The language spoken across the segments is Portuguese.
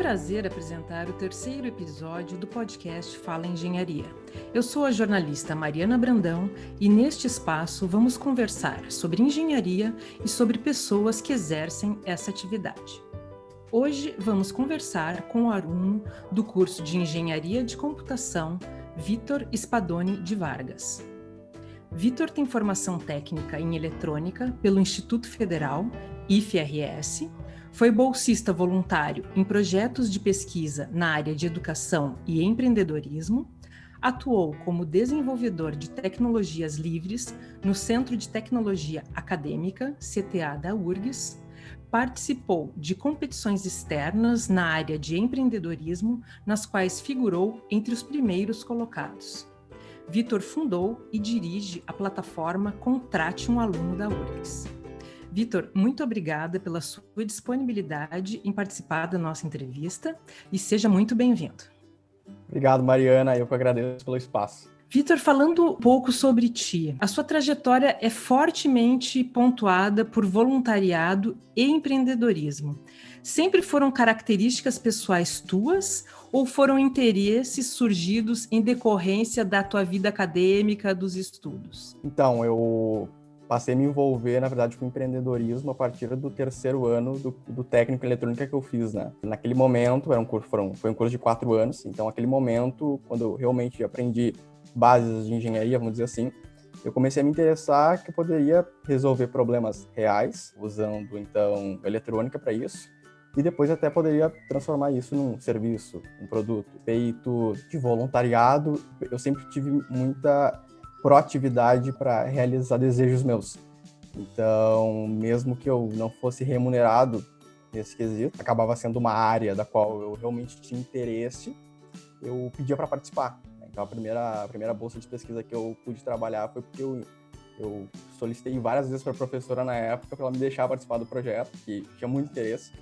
prazer apresentar o terceiro episódio do podcast Fala Engenharia. Eu sou a jornalista Mariana Brandão e neste espaço vamos conversar sobre engenharia e sobre pessoas que exercem essa atividade. Hoje vamos conversar com o aluno do curso de Engenharia de Computação, Vitor Spadoni de Vargas. Vitor tem formação técnica em eletrônica pelo Instituto Federal, IFRS, foi bolsista voluntário em projetos de pesquisa na área de educação e empreendedorismo, atuou como desenvolvedor de tecnologias livres no Centro de Tecnologia Acadêmica, CTA da URGS, participou de competições externas na área de empreendedorismo, nas quais figurou entre os primeiros colocados. Vitor fundou e dirige a plataforma Contrate um Aluno da URGS. Vitor, muito obrigada pela sua disponibilidade em participar da nossa entrevista e seja muito bem-vindo. Obrigado, Mariana. Eu que agradeço pelo espaço. Vitor, falando um pouco sobre ti, a sua trajetória é fortemente pontuada por voluntariado e empreendedorismo. Sempre foram características pessoais tuas ou foram interesses surgidos em decorrência da tua vida acadêmica, dos estudos? Então, eu passei a me envolver, na verdade, com empreendedorismo a partir do terceiro ano do, do técnico em eletrônica que eu fiz, né? Naquele momento, era um curso, foram, foi um curso de quatro anos, então aquele momento, quando eu realmente aprendi bases de engenharia, vamos dizer assim, eu comecei a me interessar que eu poderia resolver problemas reais, usando, então, eletrônica para isso, e depois até poderia transformar isso num serviço, um produto. Feito de voluntariado, eu sempre tive muita proatividade para realizar desejos meus. Então, mesmo que eu não fosse remunerado nesse quesito, acabava sendo uma área da qual eu realmente tinha interesse, eu pedia para participar. Então, a primeira, a primeira bolsa de pesquisa que eu pude trabalhar foi porque eu, eu solicitei várias vezes para a professora na época para ela me deixar participar do projeto, que tinha muito interesse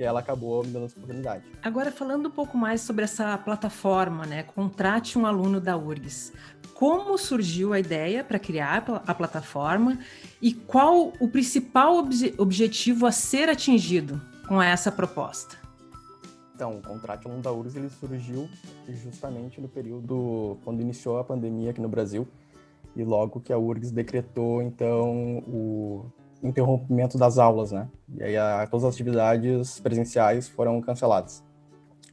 e ela acabou me dando essa oportunidade. Agora, falando um pouco mais sobre essa plataforma, né? Contrate um aluno da URGS. Como surgiu a ideia para criar a plataforma e qual o principal obje objetivo a ser atingido com essa proposta? Então, o Contrate um Aluno da URGS ele surgiu justamente no período quando iniciou a pandemia aqui no Brasil e logo que a URGS decretou, então, o interrompimento das aulas, né? E aí a, todas as atividades presenciais foram canceladas.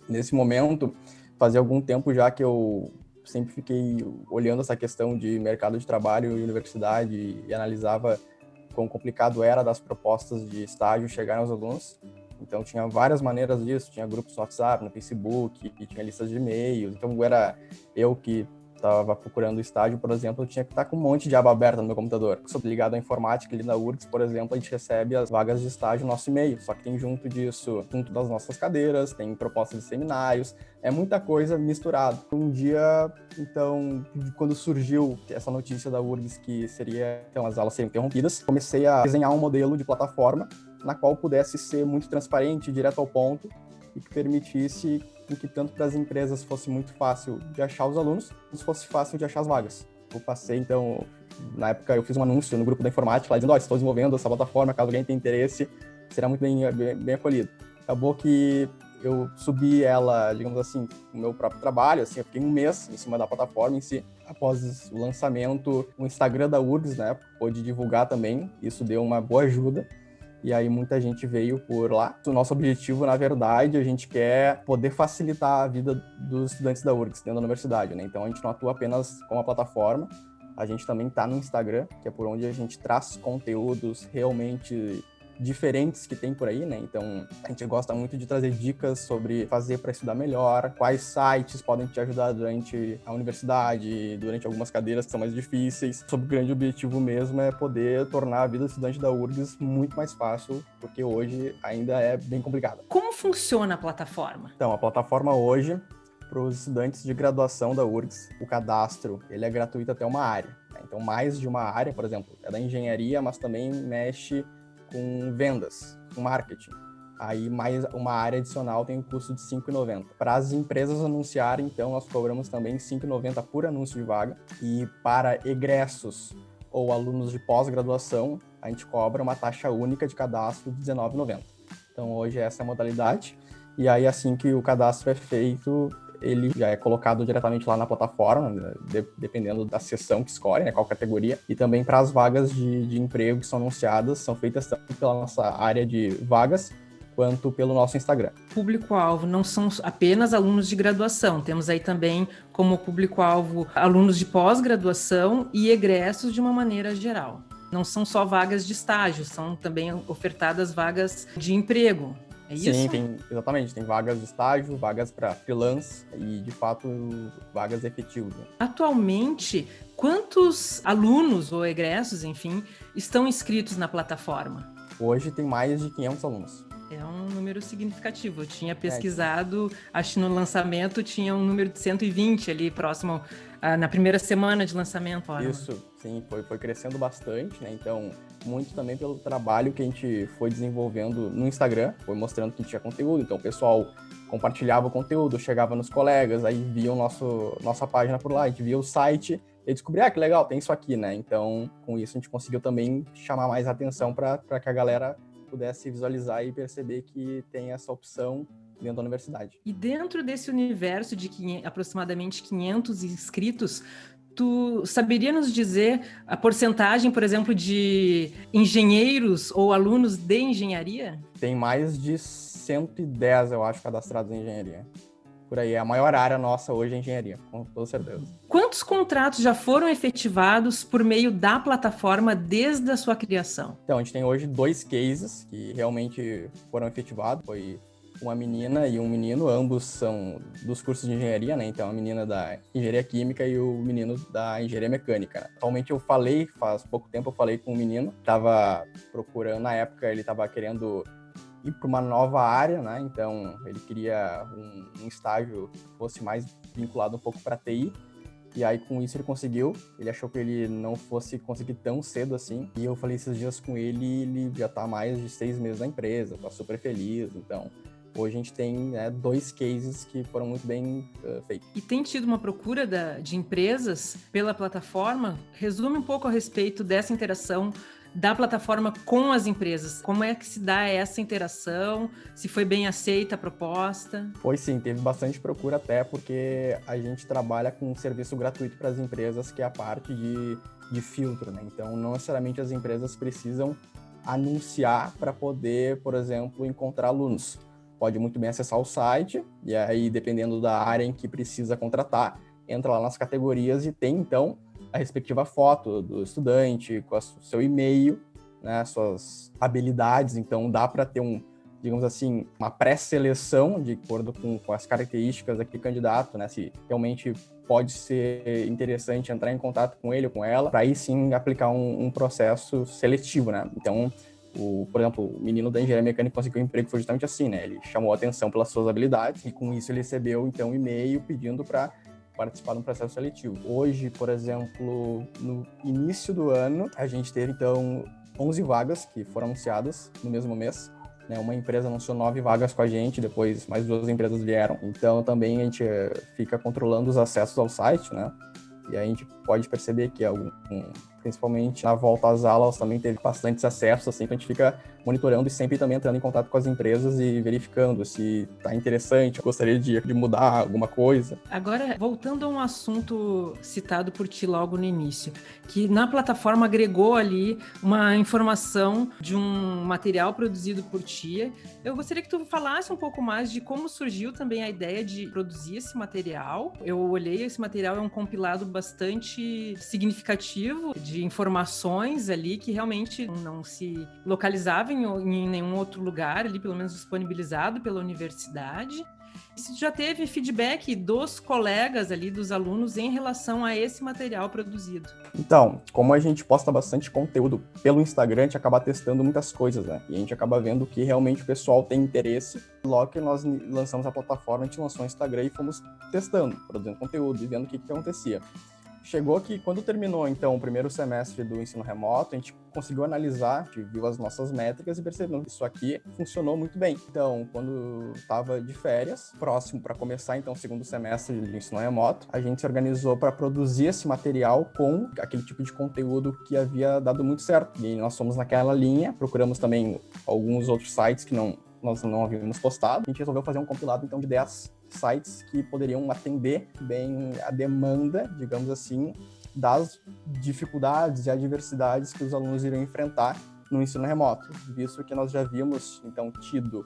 Nesse momento, fazia algum tempo já que eu sempre fiquei olhando essa questão de mercado de trabalho e universidade e analisava quão complicado era das propostas de estágio chegarem aos alunos. Então tinha várias maneiras disso, tinha grupos no WhatsApp, no Facebook, tinha listas de e-mails. Então era eu que estava procurando estágio, por exemplo, eu tinha que estar com um monte de aba aberta no meu computador. Sou ligado à informática ali na URGS, por exemplo, a gente recebe as vagas de estágio no nosso e-mail, só que tem junto disso, junto das nossas cadeiras, tem propostas de seminários, é muita coisa misturada. Um dia, então, quando surgiu essa notícia da URGS que seria, então, as aulas seriam interrompidas, comecei a desenhar um modelo de plataforma na qual pudesse ser muito transparente, direto ao ponto, e que permitisse em que tanto para as empresas fosse muito fácil de achar os alunos, como fosse fácil de achar as vagas. Eu passei, então, na época eu fiz um anúncio no grupo da informática, lá dizendo, ó, oh, estou desenvolvendo essa plataforma, caso alguém tenha interesse, será muito bem, bem, bem acolhido. Acabou que eu subi ela, digamos assim, no meu próprio trabalho, assim, eu fiquei um mês em cima da plataforma em si. Após o lançamento, o Instagram da URGS, né, pôde divulgar também, isso deu uma boa ajuda e aí muita gente veio por lá. O nosso objetivo, na verdade, a gente quer poder facilitar a vida dos estudantes da URGS dentro da universidade, né? Então a gente não atua apenas com a plataforma, a gente também está no Instagram, que é por onde a gente traz conteúdos realmente diferentes que tem por aí, né? Então, a gente gosta muito de trazer dicas sobre fazer para estudar melhor, quais sites podem te ajudar durante a universidade, durante algumas cadeiras que são mais difíceis. Sob o grande objetivo mesmo é poder tornar a vida do estudante da URGS muito mais fácil, porque hoje ainda é bem complicada. Como funciona a plataforma? Então, a plataforma hoje para os estudantes de graduação da URGS, o cadastro ele é gratuito até uma área. Né? Então, mais de uma área, por exemplo, é da engenharia, mas também mexe com vendas, com marketing. Aí mais uma área adicional tem um custo de R$ 5,90. Para as empresas anunciarem, então, nós cobramos também R$ 5,90 por anúncio de vaga. E para egressos ou alunos de pós-graduação, a gente cobra uma taxa única de cadastro de R$ 19,90. Então hoje essa é a modalidade. E aí, assim que o cadastro é feito, ele já é colocado diretamente lá na plataforma, né, de, dependendo da seção que escolhe, né, qual categoria, e também para as vagas de, de emprego que são anunciadas, são feitas tanto pela nossa área de vagas, quanto pelo nosso Instagram. Público-alvo não são apenas alunos de graduação, temos aí também como público-alvo alunos de pós-graduação e egressos de uma maneira geral. Não são só vagas de estágio, são também ofertadas vagas de emprego. É isso? Sim, tem, exatamente. Tem vagas de estágio, vagas para freelance e, de fato, vagas efetivas. Né? Atualmente, quantos alunos ou egressos, enfim, estão inscritos na plataforma? Hoje tem mais de 500 alunos. É um número significativo. Eu tinha pesquisado, é. acho que no lançamento tinha um número de 120 ali próximo ah, na primeira semana de lançamento. Olha. Isso, sim, foi, foi crescendo bastante, né? Então, muito também pelo trabalho que a gente foi desenvolvendo no Instagram, foi mostrando que tinha conteúdo, então o pessoal compartilhava o conteúdo, chegava nos colegas, aí via o nosso, nossa página por lá, a gente via o site e descobria, ah, que legal, tem isso aqui, né? Então, com isso a gente conseguiu também chamar mais atenção para que a galera pudesse visualizar e perceber que tem essa opção dentro da universidade. E dentro desse universo de 500, aproximadamente 500 inscritos, tu saberia nos dizer a porcentagem, por exemplo, de engenheiros ou alunos de engenharia? Tem mais de 110, eu acho, cadastrados em engenharia por aí. A maior área nossa hoje é engenharia, com toda certeza. Quantos contratos já foram efetivados por meio da plataforma desde a sua criação? Então, a gente tem hoje dois cases que realmente foram efetivados. Foi uma menina e um menino, ambos são dos cursos de engenharia, né? Então, a menina da engenharia química e o menino da engenharia mecânica. Né? Atualmente, eu falei, faz pouco tempo, eu falei com um menino, estava procurando, na época, ele estava querendo ir para uma nova área, né? Então ele queria um, um estágio que fosse mais vinculado um pouco para TI. E aí com isso ele conseguiu. Ele achou que ele não fosse conseguir tão cedo assim. E eu falei esses dias com ele, ele já está mais de seis meses na empresa, tá super feliz. Então hoje a gente tem né, dois cases que foram muito bem uh, feitos. E tem tido uma procura da, de empresas pela plataforma? Resume um pouco a respeito dessa interação da plataforma com as empresas. Como é que se dá essa interação? Se foi bem aceita a proposta? Foi sim, teve bastante procura até porque a gente trabalha com um serviço gratuito para as empresas, que é a parte de, de filtro, né? Então, não necessariamente as empresas precisam anunciar para poder, por exemplo, encontrar alunos. Pode muito bem acessar o site e aí, dependendo da área em que precisa contratar, entra lá nas categorias e tem, então, a respectiva foto do estudante, com o seu e-mail, né, suas habilidades. Então, dá para ter um, digamos assim, uma pré-seleção de acordo com, com, as características daquele candidato, né, se realmente pode ser interessante entrar em contato com ele ou com ela, para aí sim aplicar um, um, processo seletivo, né. Então, o, por exemplo, o menino da engenharia mecânica conseguiu um emprego foi justamente assim, né? Ele chamou a atenção pelas suas habilidades e com isso ele recebeu então um e-mail pedindo para participar de um processo seletivo. Hoje, por exemplo, no início do ano, a gente teve então 11 vagas que foram anunciadas no mesmo mês. Né? Uma empresa anunciou nove vagas com a gente, depois mais duas empresas vieram. Então também a gente eh, fica controlando os acessos ao site, né? E a gente pode perceber que algum, principalmente na volta às aulas também teve bastantes acessos, assim, que a gente fica monitorando e sempre também entrando em contato com as empresas e verificando se está interessante, gostaria de, de mudar alguma coisa. Agora, voltando a um assunto citado por ti logo no início, que na plataforma agregou ali uma informação de um material produzido por ti. Eu gostaria que tu falasse um pouco mais de como surgiu também a ideia de produzir esse material. Eu olhei, esse material é um compilado bastante significativo de informações ali que realmente não se localizavam em, em nenhum outro lugar ali, pelo menos disponibilizado pela universidade. Se já teve feedback dos colegas ali, dos alunos, em relação a esse material produzido? Então, como a gente posta bastante conteúdo pelo Instagram, a gente acaba testando muitas coisas, né? E a gente acaba vendo que realmente o pessoal tem interesse. Logo que nós lançamos a plataforma, a gente lançou o Instagram e fomos testando, produzindo conteúdo e vendo o que, que acontecia. Chegou que quando terminou, então, o primeiro semestre do ensino remoto, a gente conseguiu analisar, viu as nossas métricas e percebeu que isso aqui funcionou muito bem. Então, quando estava de férias, próximo para começar, então, o segundo semestre de ensino remoto, a gente se organizou para produzir esse material com aquele tipo de conteúdo que havia dado muito certo. E nós fomos naquela linha, procuramos também alguns outros sites que não nós não havíamos postado. A gente resolveu fazer um compilado então de 10 sites que poderiam atender bem a demanda, digamos assim, das dificuldades e adversidades que os alunos iriam enfrentar no ensino remoto, visto que nós já havíamos então tido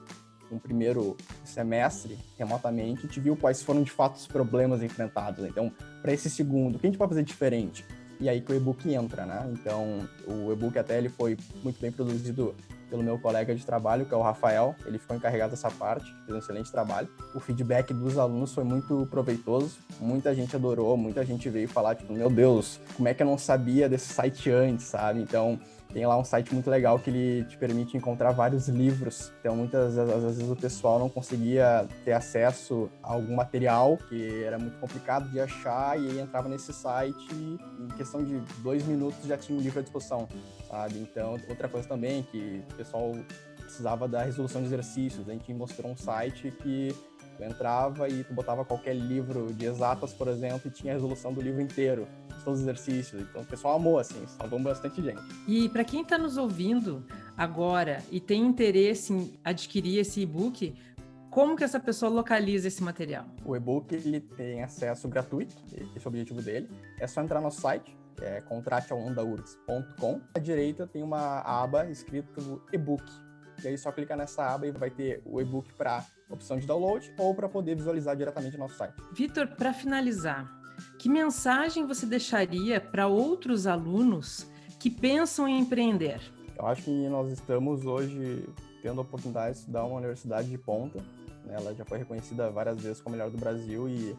um primeiro semestre remotamente, a gente viu quais foram de fato os problemas enfrentados. Então, para esse segundo, o que a gente pode fazer diferente? E aí que o e-book entra, né? Então, o e-book até ele foi muito bem produzido pelo meu colega de trabalho, que é o Rafael. Ele ficou encarregado dessa parte, fez um excelente trabalho. O feedback dos alunos foi muito proveitoso. Muita gente adorou, muita gente veio falar, tipo, meu Deus, como é que eu não sabia desse site antes, sabe? Então, tem lá um site muito legal que ele te permite encontrar vários livros. Então, muitas às vezes o pessoal não conseguia ter acesso a algum material que era muito complicado de achar e aí entrava nesse site e em questão de dois minutos já tinha um livro à disposição, sabe? Então, outra coisa também que o pessoal precisava da resolução de exercícios. A gente mostrou um site que Tu entrava e tu botava qualquer livro de exatas, por exemplo, e tinha a resolução do livro inteiro, todos os exercícios. Então o pessoal amou, assim, salvou bastante gente. E para quem está nos ouvindo agora e tem interesse em adquirir esse e-book, como que essa pessoa localiza esse material? O e-book ele tem acesso gratuito, esse é o objetivo dele. É só entrar no site, que é contrateaondaurgs.com. À direita tem uma aba escrito e-book. E aí só clicar nessa aba e vai ter o e-book para opção de download ou para poder visualizar diretamente no nosso site. Vitor, para finalizar, que mensagem você deixaria para outros alunos que pensam em empreender? Eu acho que nós estamos hoje tendo a oportunidade de estudar uma universidade de ponta. Né? Ela já foi reconhecida várias vezes como a melhor do Brasil e,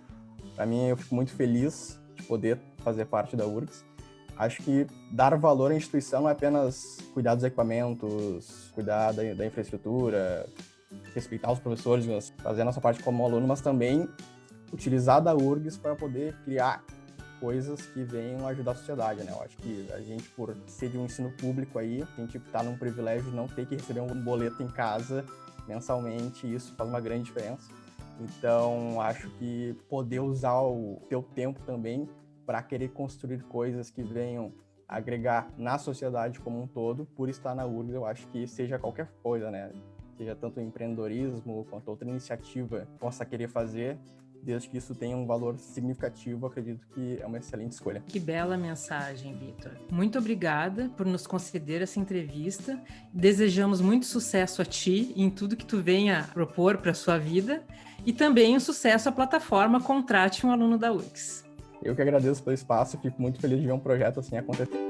para mim, eu fico muito feliz de poder fazer parte da URGS. Acho que dar valor à instituição não é apenas cuidar dos equipamentos, cuidar da, da infraestrutura, respeitar os professores, fazer a nossa parte como aluno, mas também utilizar da URGS para poder criar coisas que venham ajudar a sociedade, né? Eu acho que a gente, por ser de um ensino público aí, a gente está num privilégio de não ter que receber um boleto em casa mensalmente, isso faz uma grande diferença. Então, acho que poder usar o teu tempo também para querer construir coisas que venham agregar na sociedade como um todo, por estar na URGS, eu acho que seja qualquer coisa, né? seja tanto empreendedorismo quanto outra iniciativa possa querer fazer, desde que isso tenha um valor significativo, acredito que é uma excelente escolha. Que bela mensagem, Vitor. Muito obrigada por nos conceder essa entrevista. Desejamos muito sucesso a ti em tudo que tu venha propor para sua vida e também um sucesso à plataforma Contrate um aluno da UX. Eu que agradeço pelo espaço, fico muito feliz de ver um projeto assim acontecer.